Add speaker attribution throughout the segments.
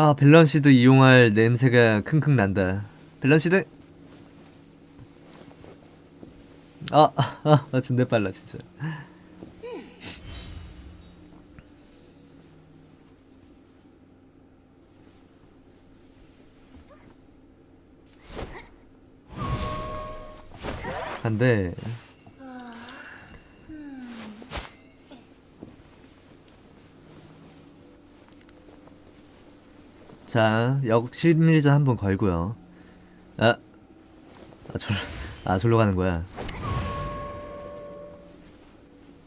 Speaker 1: 아 밸런시드 이용할 냄새가 킁킁 난다. 밸런시드 아, 아, 아, 존나 빨라 진짜. 안돼 자, 역 실밀전 한번 걸고요. 아, 아, 졸, 아, 졸로 가는 거야.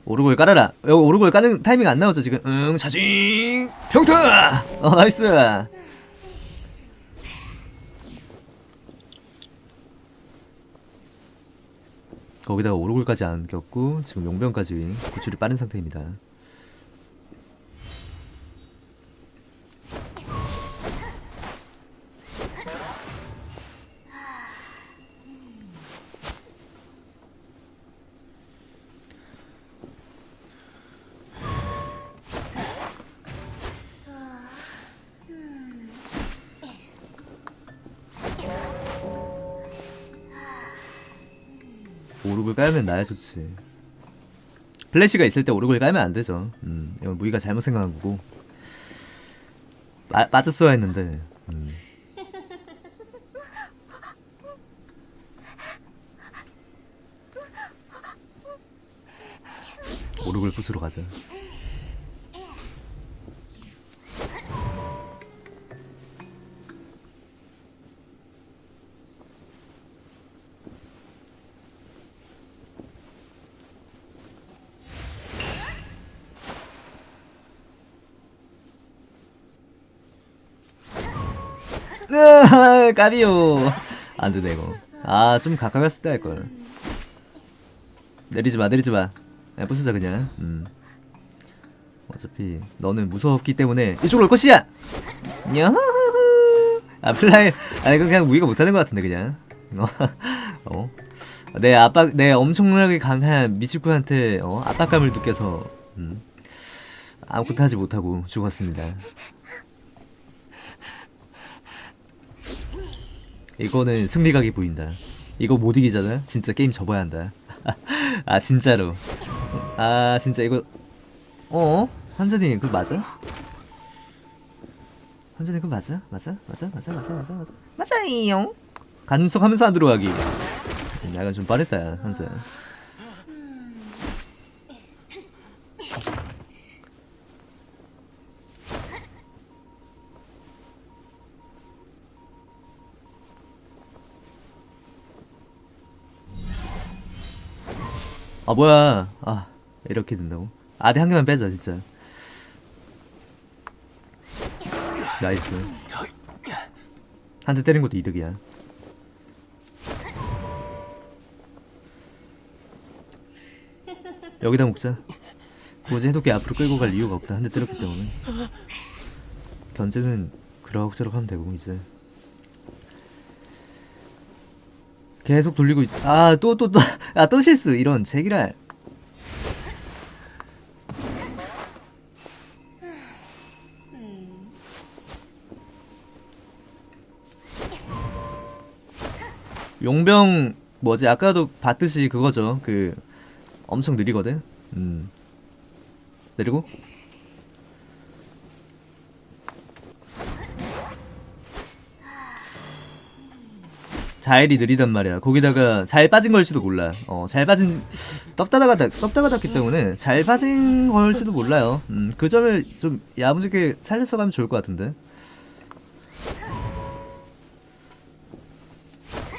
Speaker 1: 오르골 깔아라. 여 오르골 까는 타이밍 안 나오죠 지금? 응, 자징, 평타. 어, 나이스. 거기다가 오르골까지 안 꼈고 지금 용병까지 구출이 빠른 상태입니다. 오르골 깔면 나야 좋지. 플래시가 있을 때 오르골 깔면 안 되죠. 음, 이건 무기가 잘못 생각한 거고. 빠, 빠졌어야 했는데. 음. 오르골 부수러 가자. 으아, 까비요. 안 되네 이거. 아, 좀 가까이 갔을 때 할 걸. 내리지 마, 내리지 마. 그냥 부수자 그냥. 음. 어차피 너는 무섭기 때문에 이쪽으로 올 것이야. 냐. 아, 플라이. 아, 이거 그냥 무기가 못하는 것 같은데 그냥. 어. 어. 내 압박, 내 엄청나게 강한 미치쿠한테 어, 압박감을 느껴서 음. 아무것도 하지 못하고 죽었습니다. 이거는 승리각이 보인다. 이거 못 이기잖아. 진짜 게임 접어야 한다. 아 진짜로. 아 진짜 이거 어? 한전이 그거 맞아? 한전이 그거 맞아? 맞아? 맞아? 맞아? 맞아? 맞아? 맞아? 맞아요. 간섭하면서 안 들어가기. 음, 약간 좀 빠르다 한전. 아 뭐야. 아 이렇게 된다고? 아대 한 개만 빼자 진짜. 나이스. 한 대 때린 것도 이득이야. 여기다 먹자. 뭐지? 해독기 앞으로 끌고 갈 이유가 없다. 한 대 때렸기 때문에. 견제는 그럭저럭 하면 되고 이제 계속 돌리고 있지. 아, 또, 또, 또. 아, 또 실수. 이런, 제기랄. 용병, 뭐지, 아까도 봤듯이 그거죠. 그, 엄청 느리거든? 음. 내리고. 자일이 느리단 말이야. 거기다가 잘 빠진 걸지도 몰라. 어, 잘 빠진 떡다다가 떡다가 닿기 때문에 잘 빠진 걸지도 몰라요. 음, 그 점을 좀 야무지게 살려서 가면 좋을 것 같은데.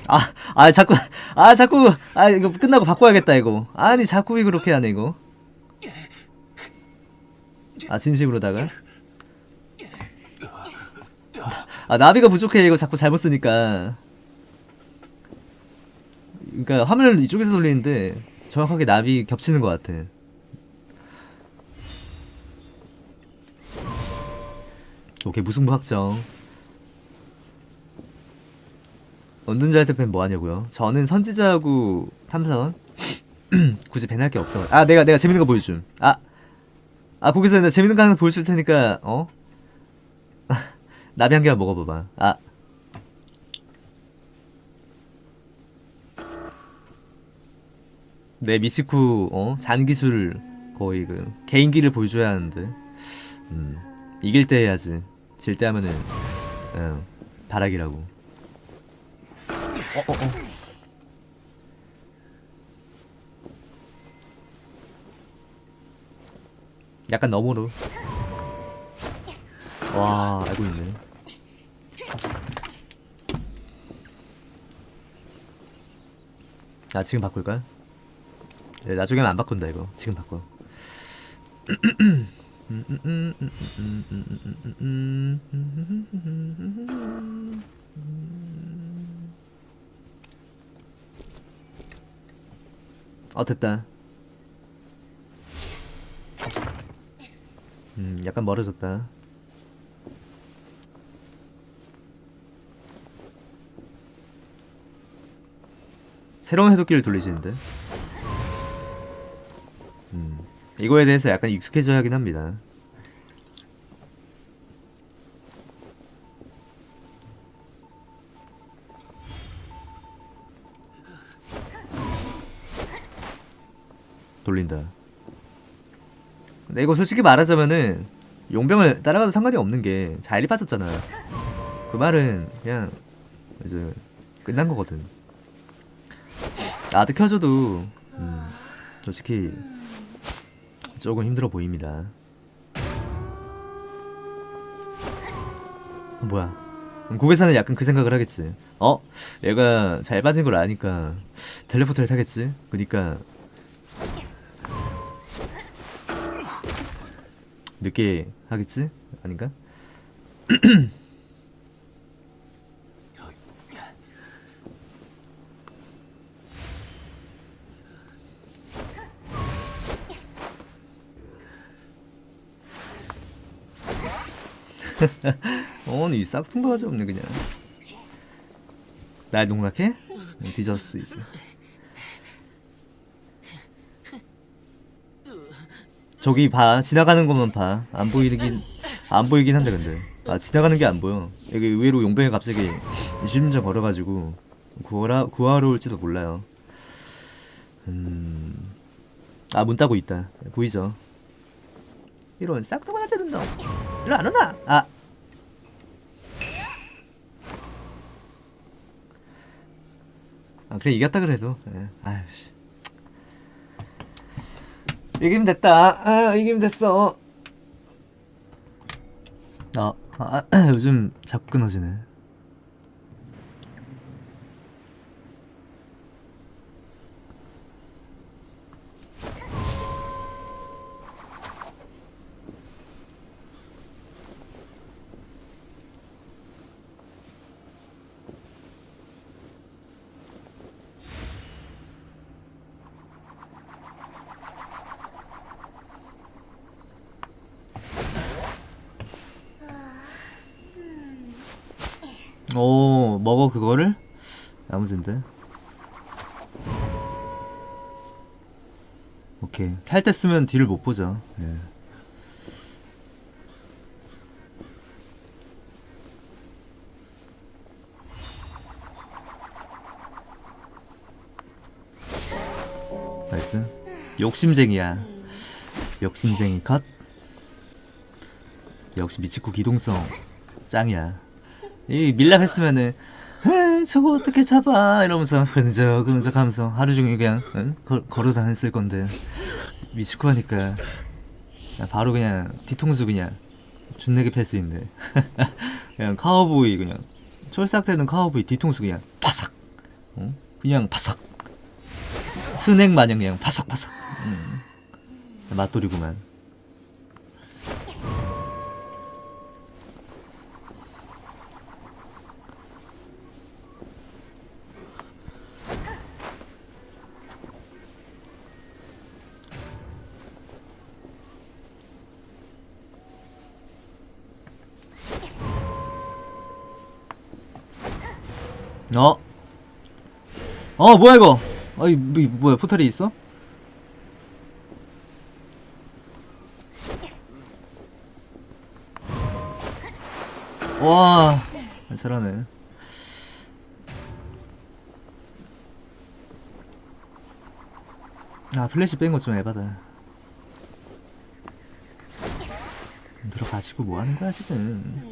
Speaker 1: 아, 아 자꾸 아 자꾸 아 이거 끝나고 바꿔야겠다 이거. 아니 자꾸 왜 그렇게 하네 이거. 아 진심으로다가. 아 나비가 부족해 이거 자꾸 잘못 쓰니까. 그러니까 화면을 이쪽에서 돌리는데 정확하게 나비 겹치는 것 같아. 오케이 무승부 확정. 언둔자한테 팬뭐 하냐고요? 저는 선지자하고 탐사원 굳이 밴할 게 없어. 아 내가 내가 재밌는 거 보여줌. 아, 아 거기서 내가 재밌는 거 하나 보여줄 테니까 어? 나비 한 개만 먹어봐봐. 아. 내 미치쿠 어 잔기술 거의 그 개인기를 보여줘야 하는데 음 이길 때 해야지. 질 때 하면은 어, 바락이라고. 어 어 어. 약간 너머로. 와 알고 있네. 아 지금 바꿀까? 네, 나중에는 안 바꾼다 이거. 지금 바꿔. 어 됐다. 음 약간 멀어졌다. 새로운 해독기를 돌리시는데 이거에 대해서 약간 익숙해져야 하긴 합니다. 돌린다. 근데 이거 솔직히 말하자면은 용병을 따라가도 상관이 없는 게 자일이 빠졌잖아. 그 말은 그냥 이제 끝난 거거든. 아드 켜줘도 음, 솔직히 조금 힘들어 보입니다. 뭐야? 고개사는 약간 그 생각을 하겠지. 어? 얘가 잘 빠진 걸 아니까 텔레포트를 타겠지. 그니까 늦게 하겠지? 아닌가? 어니 싹퉁바가지 없네 그냥. 날 농락해? 응, 뒤졌어 이제. 저기 봐 지나가는 것만 봐안 보이긴 안 보이긴 한데 근데. 아 지나가는 게 안 보여. 여기 의외로 용병이 갑자기 20분 걸어가지고 구하러, 구하러 올지도 몰라요. 음 아 문 따고 있다. 보이죠? 이런 싹퉁바가지 놈 일로 안 오나? 아 아, 그래 이겼다 그래도. 예. 아유씨. 이기면 됐다. 아 이기면 됐어. 아, 아 요즘 자꾸 끊어지네 오 먹어 그거를? 야무진데. 오케이. 탈 때 쓰면 뒤를 못 보죠. 예. 나이스. 욕심쟁이야. 욕심쟁이 컷. 역시 미치코 기동성. 짱이야 이 밀랍 했으면은 저거 어떻게 잡아? 이러면서 그런적 그런적 하면서 하루 종일 그냥 응? 걸, 걸어 다녔을 건데. 미치코 하니까. 바로 그냥 뒤통수 그냥 존내게 있네. 그냥 카우보이 그냥. 촐싹대는 카우보이 뒤통수 그냥 바삭. 어? 그냥 바삭. 스낵 마냥 그냥 바삭바삭. 음. 맛돌이구만 어? 어 뭐야 이거 뭐, 뭐야 포탈이 있어? 와 잘하네 아 플래시 뺀거좀 에바다 들어가시고 뭐 하는 거야 지금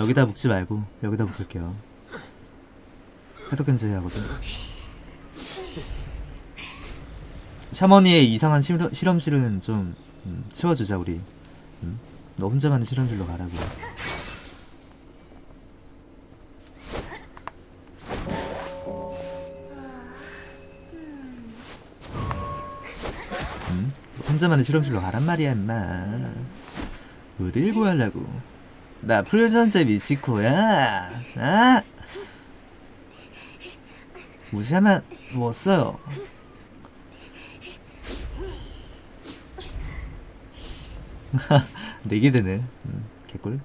Speaker 1: 자 여기다 묶지 말고 여기다 묶을게요. 해독 견제 하거든 샤머니의 이상한 실험, 실험실은 좀 음, 치워주자 우리. 음? 너 혼자만 의 실험실로 가라고. 음? 혼자만의 실험실로 가란 말이야 임마. 어딜 구하려고 나 풀전제 미치코야. 아. 무시하면 못 써요. 네개 되네. 음, 개꿀.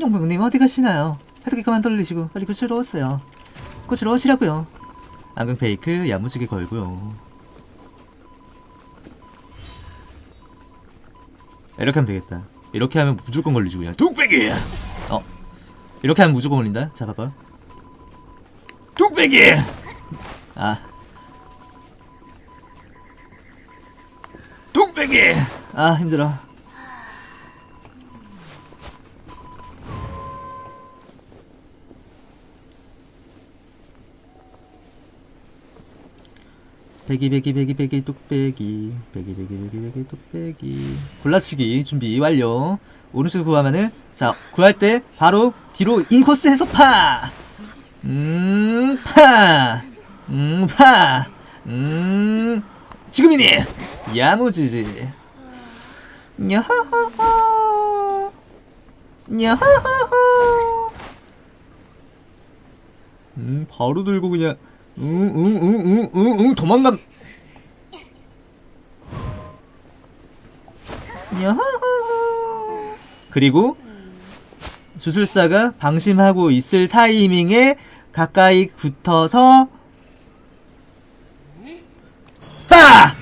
Speaker 1: 용병님 어디 가시나요? 해독기 그만 돌리시고 빨리 고치러 오세요. 고치러 오시라고요. 안경 페이크 야무지게 걸고요 이렇게 하면 되겠다. 이렇게 하면 무조건 걸리지 그냥. 뚝배기! 어. 이렇게 하면 무조건 걸린다. 자 봐봐. 뚝배기! 아. 뚝배기! 아 힘들어 배기 배기 배기 배기 뚝배기 배기 배기 배기 배기 뚝배기 골라치기 준비 완료 오른쪽 구하면은 자 구할 때 바로 뒤로 인코스 해서 파 음, 파! 음, 파! 음, 지금이니! 야무지지. 야하하하. 야하하하. 음, 바로 들고 그냥, 응, 응, 응, 응, 응, 응, 도망감. 야하하하. 그리고, 주술사가 방심하고 있을 타이밍에 가까이 붙어서 아!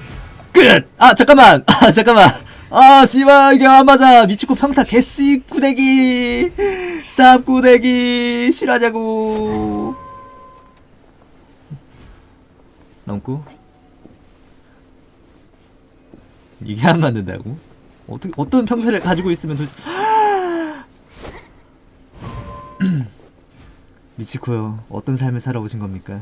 Speaker 1: 끝! 아 잠깐만! 아 잠깐만! 아 씨발 이게 안 맞아! 미치코 평타 개씨 구대기! 쌉 구대기! 실하자고! 넘고 이게 안 맞는다고? 어떻게 어떤 평타를 가지고 있으면 도대체 미치코요. 어떤 삶을 살아오신 겁니까?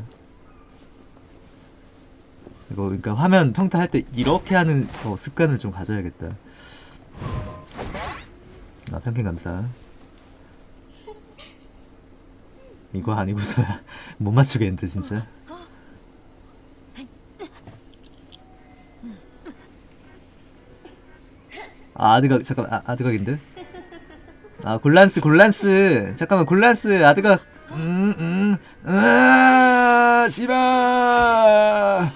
Speaker 1: 이거 그러니까 화면 평타 할 때 이렇게 하는 어, 습관을 좀 가져야겠다. 아 평캔 감사. 이거 아니고서야 못 맞추겠는데 진짜. 아 아드각 잠깐 아, 아드각인데? 아 골란스 골란스. 잠깐만 골란스 아드각. 음음. 아 씨발.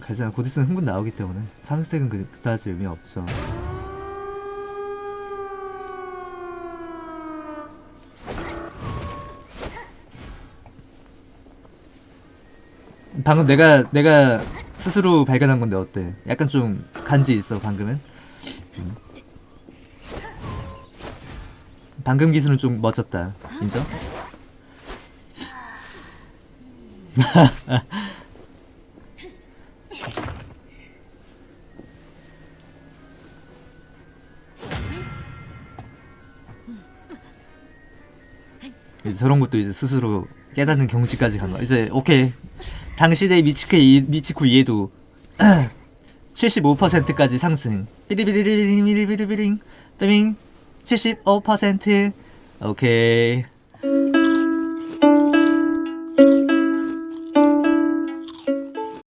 Speaker 1: 가자 곧 있으면 흥분 나오기 때문에 3스택은 그다지 의미 없죠 방금 내가 내가 스스로 발견한 건데 어때? 약간 좀 간지 있어 방금은. 음. 방금 기술은 좀 멋졌다. 인정? 이제 저런 것도 이제 스스로 깨닫는 경지까지 간 거야. 이제 오케이 당신의 미치코, 이, 미치코 이해도 75%까지 상승. 삐리비리리리리리리리링. 삐링. 75% 오케이